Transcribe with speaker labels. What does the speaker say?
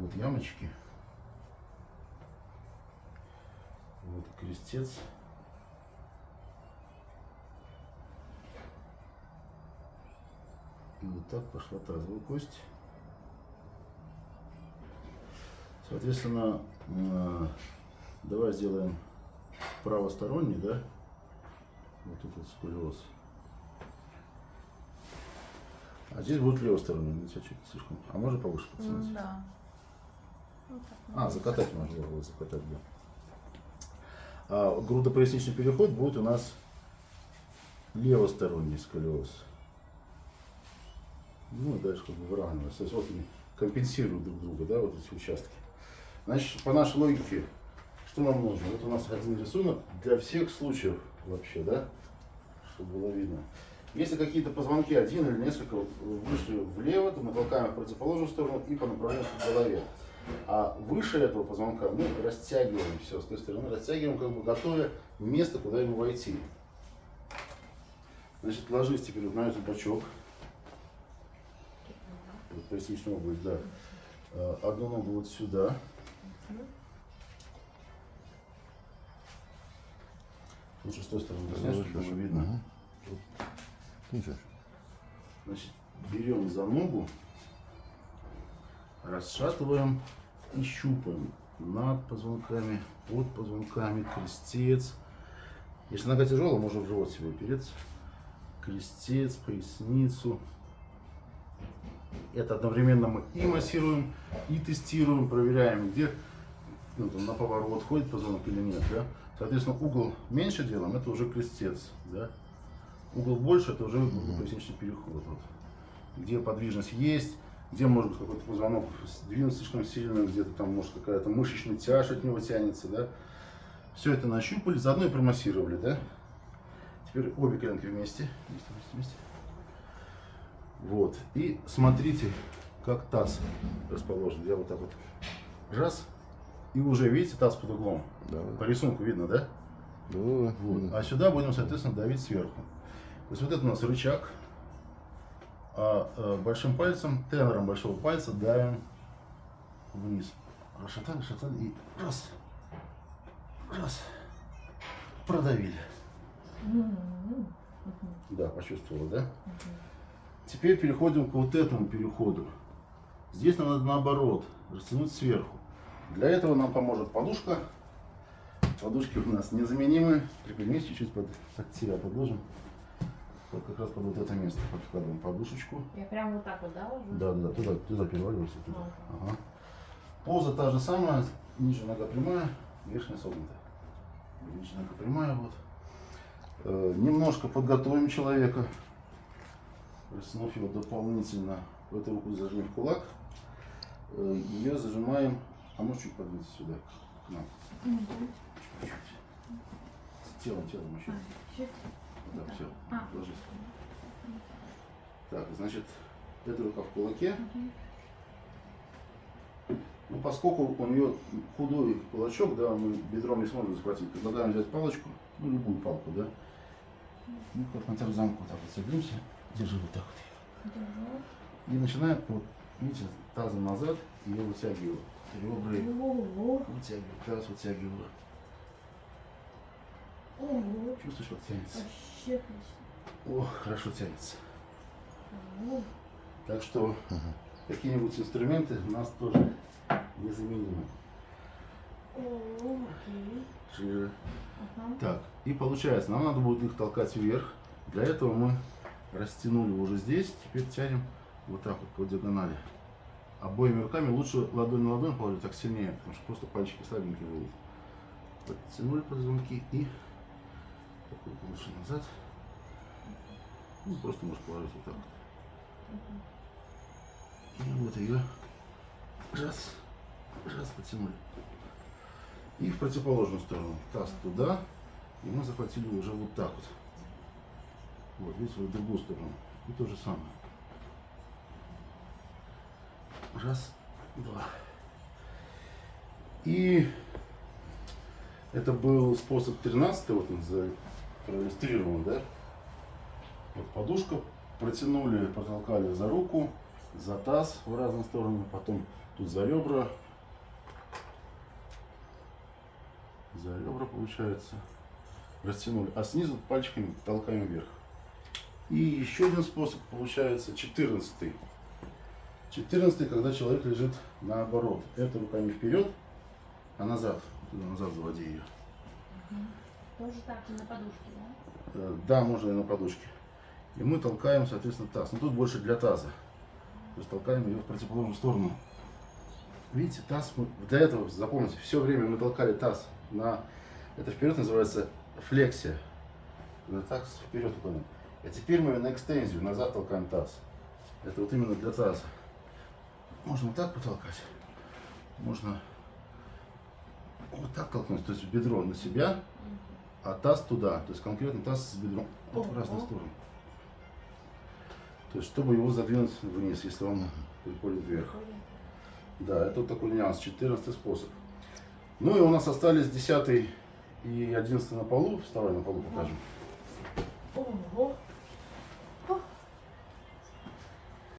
Speaker 1: Вот ямочки. Вот крестец. И вот так пошла тазовая кость. Соответственно, э, давай сделаем правосторонний, да? Вот тут вот. А здесь будет левосторонний, ну, чуть слишком. А можно повыше потянуть?
Speaker 2: М, Да.
Speaker 1: А, закатать можно было, закатать, да. А грудопоясничный переход будет у нас левосторонний сколиоз. Ну и дальше как бы выравнивается. То есть вот они компенсируют друг друга, да, вот эти участки. Значит, по нашей логике, что нам нужно? Вот у нас один рисунок для всех случаев вообще, да, чтобы было видно. Если какие-то позвонки, один или несколько, вышли влево, то мы толкаем в противоположную сторону и по направлению к голове. А выше этого позвонка мы растягиваем все, с той стороны растягиваем, как бы готовя место, куда ему войти. Значит, ложись теперь на этот бочок. Вот поясничную область, да. Э, Одну ногу вот сюда. Лучше с той стороны, знаешь, чтобы видно. Значит, берем за ногу, расшатываем и щупаем над позвонками, под позвонками, крестец. Если нога тяжелая, можно в живот себе упереться. Крестец, поясницу. Это одновременно мы и массируем, и тестируем, проверяем, где ну, там, на поворот ходит позвонок или нет. Да? Соответственно, угол меньше делаем, это уже крестец. Да? Угол больше, это уже поясничный переход. Вот. Где подвижность есть, где может быть какой-то позвонок сдвинут слишком сильно, где-то там может какая-то мышечная тяжь от него тянется, да. Все это нащупали, заодно и промассировали, да. Теперь обе коленки вместе. Вместе, вместе, вместе. Вот. И смотрите, как таз расположен. Я вот так вот раз. И уже, видите, таз под углом.
Speaker 3: Да,
Speaker 1: По рисунку видно, да?
Speaker 3: да.
Speaker 1: Вот. А сюда будем, соответственно, давить сверху. То есть вот это у нас рычаг, а э, большим пальцем, тенором большого пальца давим вниз. Расшатали, расшатали и раз, раз, продавили. Да, почувствовала, да? Теперь переходим к вот этому переходу. Здесь нам надо наоборот, растянуть сверху. Для этого нам поможет подушка. Подушки у нас незаменимые. Приподнимись чуть-чуть под, под себя подложим. Вот как раз под вот это место подкладываем подушечку.
Speaker 2: Я прям вот так вот, да, ложусь?
Speaker 1: Да, да, туда, туда переваливайся. Туда. Ага. Поза та же самая, ниже нога прямая, верхняя согнута. Ниже нога прямая, вот. Э, немножко подготовим человека, растянув его дополнительно. В эту руку зажмем в кулак. Э, ее зажимаем, а может чуть подвинуться сюда, к нам. Чуть-чуть. Телом, телом еще.
Speaker 2: А, чуть.
Speaker 1: Так, все,
Speaker 2: А.
Speaker 1: ложись. Так, значит, эта рука в кулаке.
Speaker 2: Мгм.
Speaker 1: Ну, поскольку у нее худой кулачок, да, мы бедром не сможем захватить, предлагаем взять палочку, ну, любую палку, да. Ну, как на тарзанку, вот так вот садимся, держи вот так вот.
Speaker 2: Держу.
Speaker 1: И начинаем, вот, видите, тазом назад, ее вытягиваю. Ребра и вытягиваю, таз вытягиваю.
Speaker 2: Ого.
Speaker 1: Чувствуешь, как тянется?
Speaker 2: Вообще отлично.
Speaker 1: О, хорошо тянется.
Speaker 2: Ого.
Speaker 1: Так что какие-нибудь инструменты у нас тоже незаменимы.
Speaker 2: О, окей.
Speaker 1: Шире.
Speaker 2: Ага.
Speaker 1: Так, и получается, нам надо будет их толкать вверх. Для этого мы растянули уже здесь, теперь тянем вот так вот по диагонали. Обоими руками лучше ладонь на ладонь положить, так сильнее, потому что просто пальчики слабенькие будут. Подтянули позвонки и такой лучше назад. Ну, просто можешь положить вот так. И вот ее раз, раз потянули. И в противоположную сторону. Таз туда. И мы захватили уже вот так вот. Вот, видите, в другую сторону. И то же самое. Раз, два. И это был способ 13 вот он за- проиллюстрирован, да? Вот подушка, протянули, протолкали за руку, за таз в разные стороны, потом Тут за ребра. За ребра получается. Растянули. А снизу пальчиками толкаем вверх. И еще один способ получается 14. 14, когда человек лежит наоборот. Это руками вперед, а назад. Туда назад заводи ее.
Speaker 2: Тоже так, и на подушке, да?
Speaker 1: Э, Да, можно и на подушке. И мы толкаем, соответственно, таз. Но тут больше для таза. То есть толкаем ее в противоположную сторону. Видите, таз мы... Для этого, запомните, все время мы толкали таз на... Это вперед называется флексия. Когда таз вперед уклоняем. А теперь мы на экстензию, назад толкаем таз. Это вот именно для таза. Можно вот так потолкать. Можно вот так толкнуть, то есть бедро на себя, а таз туда, то есть конкретно таз с бедром вот в разные стороны. То есть, чтобы его задвинуть вниз, если он приходит вверх. Да, это вот такой нюанс, 14 способ. Ну и у нас остались 10 и 11 на полу. Вставай на полу покажем.
Speaker 2: Ого.